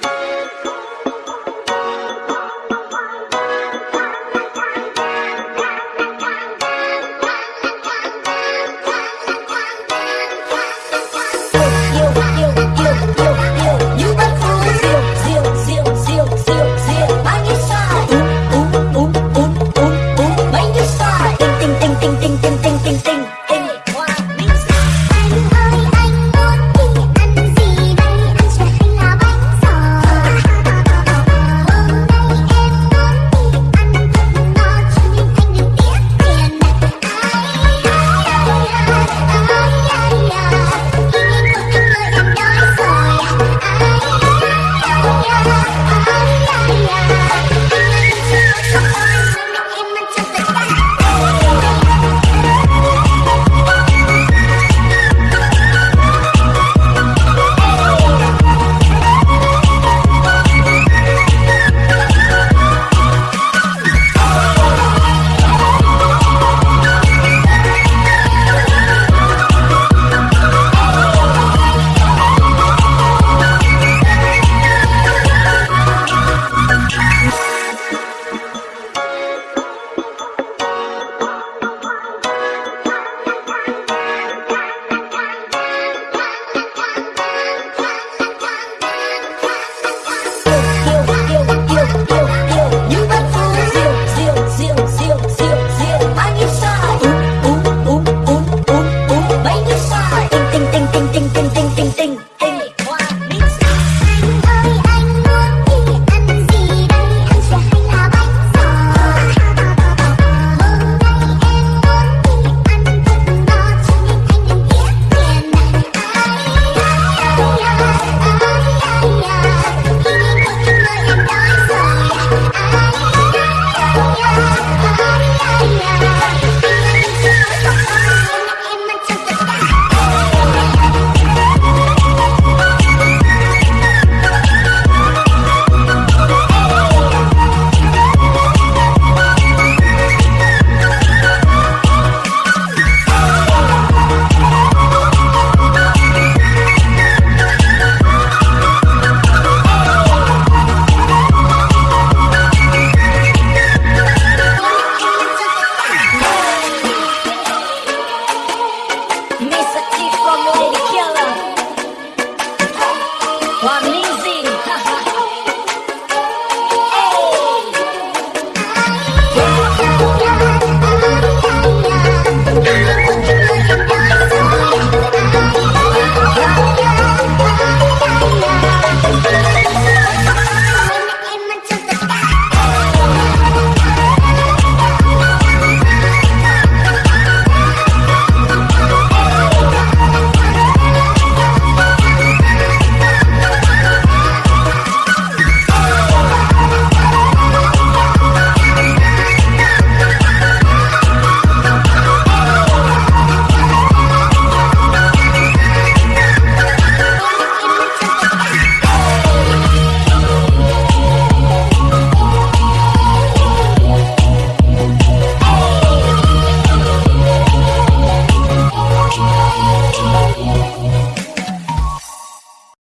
Bye. Come me to kill him.